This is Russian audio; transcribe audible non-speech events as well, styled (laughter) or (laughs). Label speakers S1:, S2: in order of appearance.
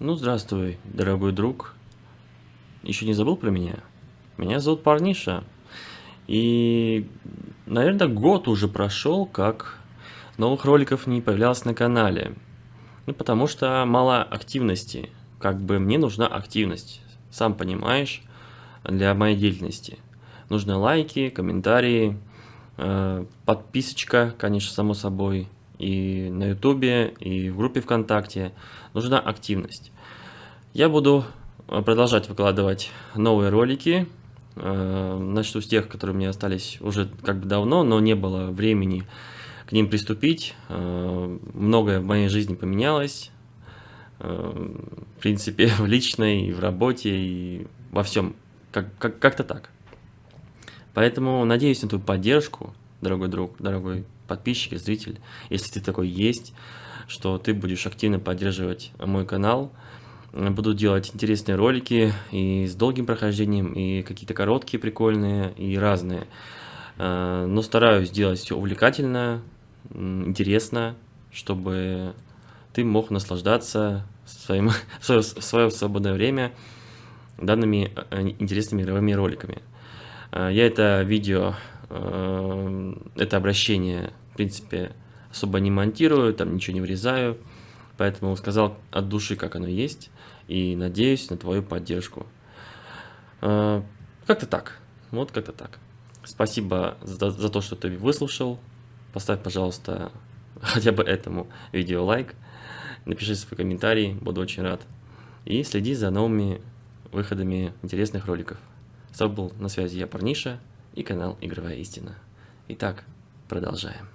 S1: Ну, здравствуй, дорогой друг. Еще не забыл про меня? Меня зовут Парниша. И, наверное, год уже прошел, как новых роликов не появлялось на канале. Ну, потому что мало активности. Как бы мне нужна активность, сам понимаешь, для моей деятельности. Нужны лайки, комментарии, э, подписочка, конечно, само собой, и на ютубе, и в группе ВКонтакте. Нужна активность. Я буду э, продолжать выкладывать новые ролики. Э, начну с тех, которые меня остались уже как бы давно, но не было времени к ним приступить. Э, многое в моей жизни поменялось. В принципе, (laughs) в личной, в работе, и во всем. Как-то как, как так. Поэтому надеюсь на твою поддержку, дорогой друг, дорогой подписчик, зритель, если ты такой есть, что ты будешь активно поддерживать мой канал. Буду делать интересные ролики и с долгим прохождением, и какие-то короткие, прикольные, и разные. Э, но стараюсь сделать все увлекательно, интересно, чтобы ты мог наслаждаться своим, (laughs) в свое, в свое свободное время данными э, интересными игровыми роликами. Э, я это видео, это обращение, в принципе, особо не монтирую, там ничего не вырезаю. Поэтому сказал от души, как оно есть, и надеюсь на твою поддержку. А, как-то так, вот как-то так. Спасибо за, за то, что ты выслушал. Поставь, пожалуйста, (laughs) хотя бы этому видео лайк. Напиши свой комментарий, буду очень рад. И следи за новыми выходами интересных роликов. С был на связи я, Парниша, и канал Игровая Истина. Итак, продолжаем.